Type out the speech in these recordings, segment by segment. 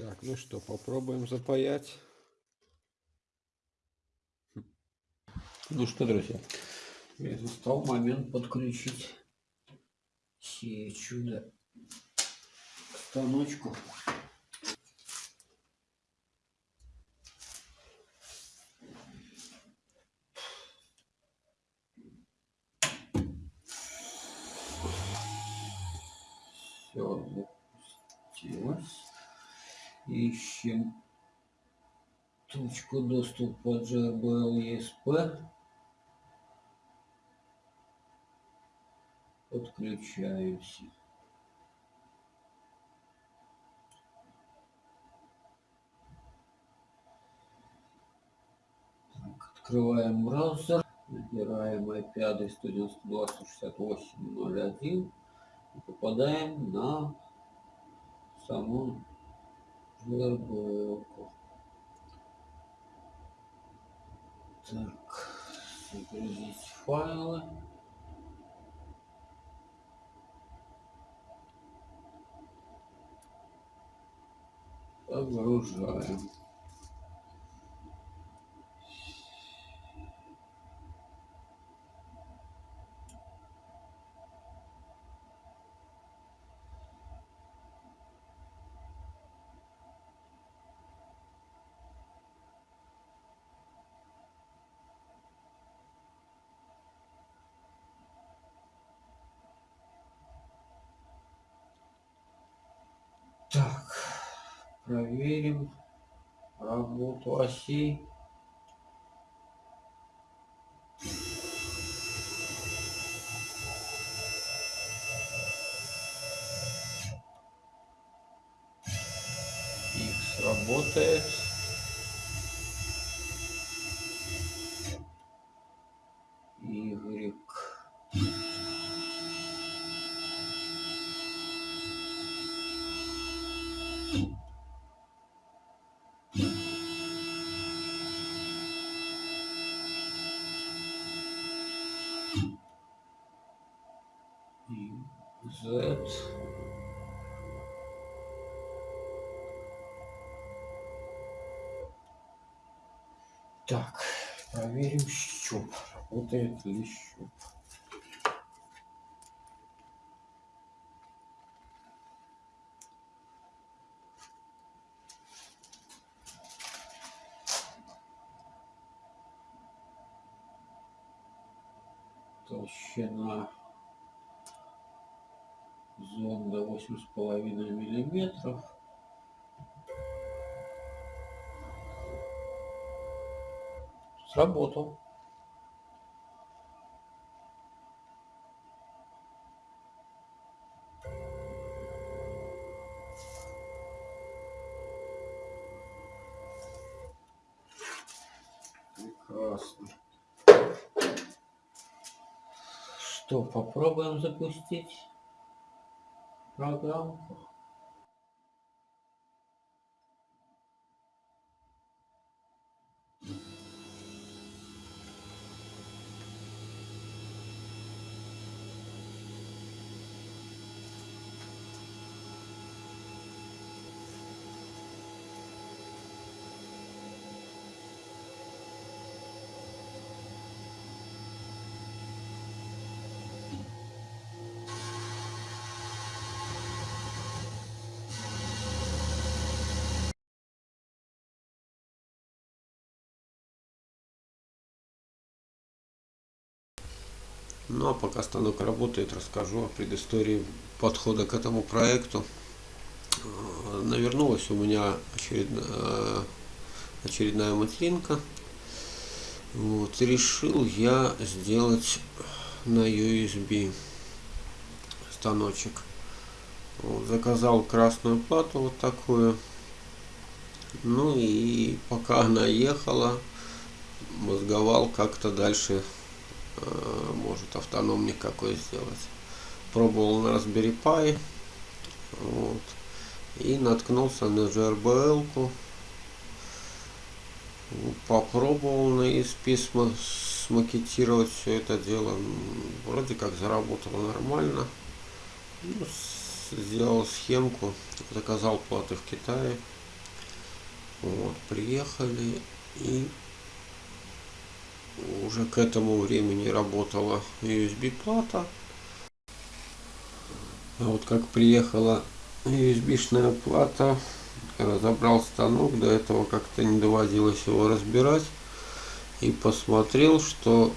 Так, ну что, попробуем запаять. Ну что, друзья, я настал момент подключить все чудо к станочку. Все запустилось. Ищем точку доступа JBL ESP. Подключаемся. Так, открываем браузер. Набираем IP адрес 192.168.01 и попадаем на саму JBL. Так, загрузить файлы. Загружаем. Так, проверим работу оси. X работает. И Z. Так, проверим щуп. Работает ли щуп. Толщина зонда восемь с половиной миллиметров. Сработал. Прекрасно. Что, попробуем запустить программку? Ну а пока станок работает, расскажу о предыстории подхода к этому проекту. Э, Навернулась у меня очередная, очередная материнка. Вот, решил я сделать на USB станочек. Вот, заказал красную плату вот такую. Ну и пока она ехала, мозговал как-то дальше Э, может автономник какой сделать. Пробовал на Raspberry Pi. Вот. И наткнулся на GRBL. -ку. Попробовал на ESP смакетировать все это дело. Вроде как заработало нормально. Ну, сделал схемку. Заказал платы в Китае. Вот, приехали и уже к этому времени работала USB плата. А вот как приехала USB-шная плата, разобрал станок, до этого как-то не доводилось его разбирать. И посмотрел, что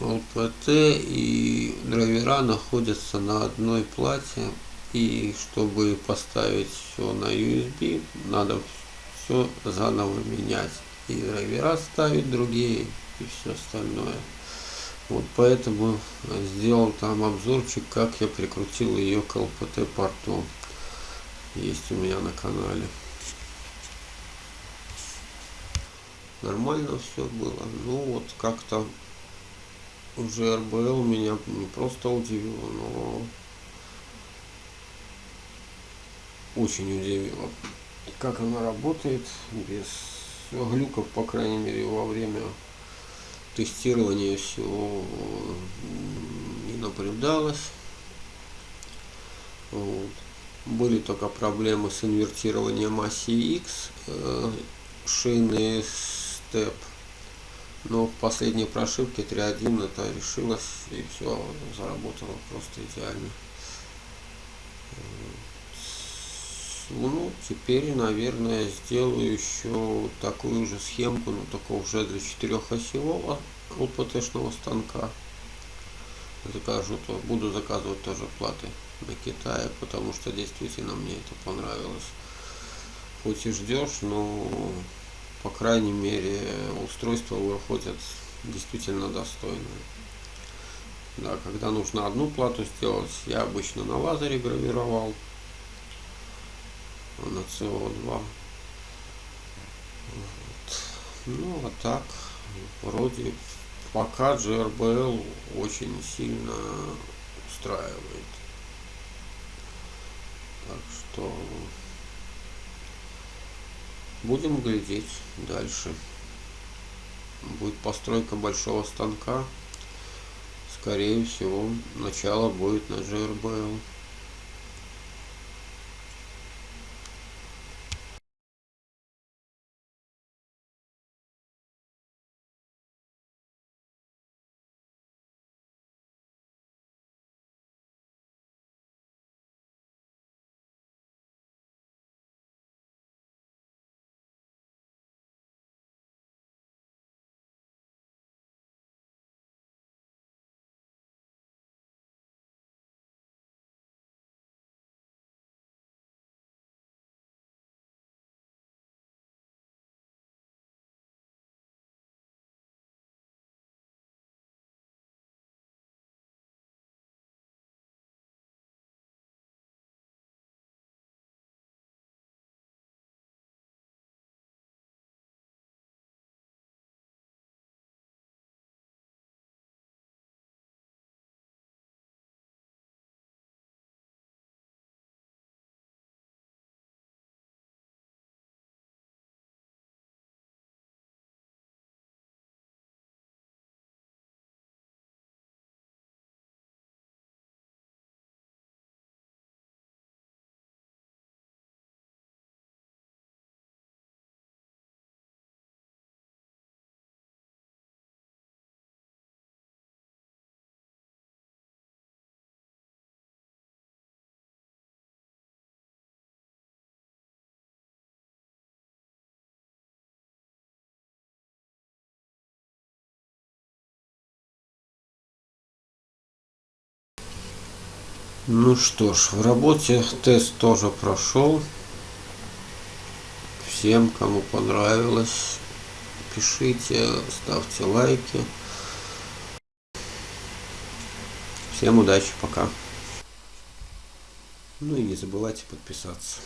ЛПТ и драйвера находятся на одной плате. И чтобы поставить все на USB, надо все заново менять. И драйвера ставить другие, и все остальное. Вот поэтому сделал там обзорчик, как я прикрутил ее к ЛПТ порту. Есть у меня на канале. Нормально все было. Ну вот как-то уже РБЛ меня не просто удивило, но очень удивило. Как она работает без глюков, по крайней мере, во время тестирования всего не наблюдалось. Вот. Были только проблемы с инвертированием оси X э, шины степ. Но в последней прошивке 3.1 это решилось и все заработало просто идеально. Ну, теперь, наверное, сделаю еще такую же схемку, но только уже для четырехосевого ЛПТ-шного станка. Закажу, то буду заказывать тоже платы на Китае, потому что действительно мне это понравилось. Хоть и ждешь, но по крайней мере устройства выходят действительно достойные. Да, когда нужно одну плату сделать, я обычно на лазере гравировал на CO2. Вот. Ну а так, вроде пока GRBL очень сильно устраивает. Так что будем глядеть дальше. Будет постройка большого станка. Скорее всего, начало будет на GRBL. Ну что ж, в работе тест тоже прошел. Всем, кому понравилось, пишите, ставьте лайки. Всем удачи, пока. Ну и не забывайте подписаться.